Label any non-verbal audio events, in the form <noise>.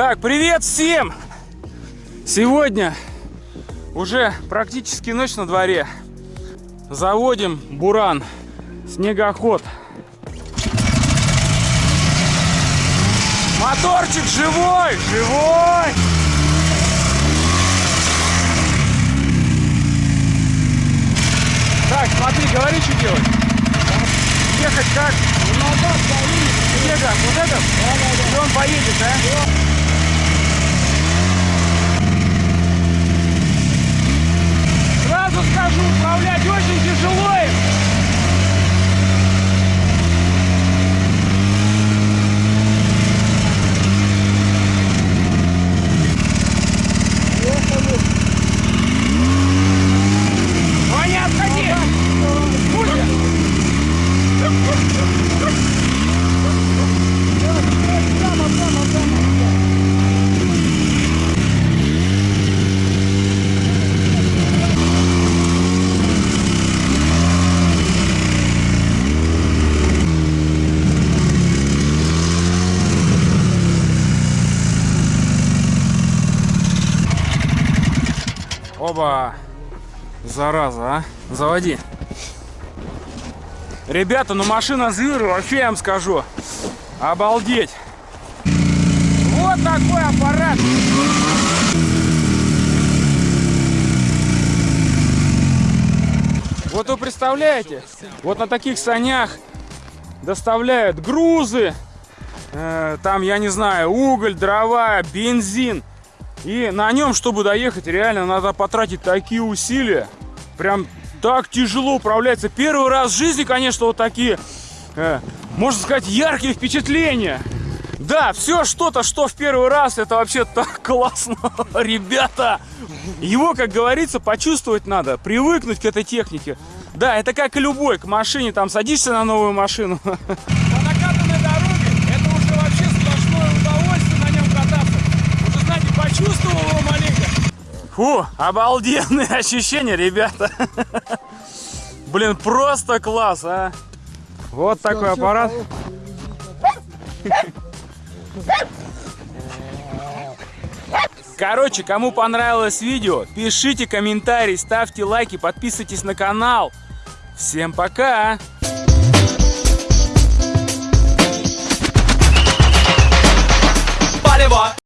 Привет всем! Сегодня уже практически ночь на дворе. Заводим буран, снегоход. Моторчик живой, живой! Так, смотри, говори, что делать. Ехать как? Снега, вот этот? И он поедет, да? Оба! Зараза, а? Заводи. Ребята, ну машина зверь, вообще я вам скажу. Обалдеть. Вот такой аппарат. Вот вы представляете, вот на таких санях доставляют грузы, э, там, я не знаю, уголь, дрова, бензин. И на нем, чтобы доехать, реально надо потратить такие усилия. Прям так тяжело управляется. Первый раз в жизни, конечно, вот такие, э, можно сказать, яркие впечатления. Да, все что-то, что в первый раз, это вообще так <laughs> классно, ребята. Его, как говорится, почувствовать надо, привыкнуть к этой технике. Да, это как и любой, к машине, там садишься на новую машину. <laughs> Фу, обалденные <laughs> ощущения, ребята. <laughs> Блин, просто класс, а. Вот такой аппарат. Короче, кому понравилось видео, пишите комментарии, ставьте лайки, подписывайтесь на канал. Всем пока! А. Полево!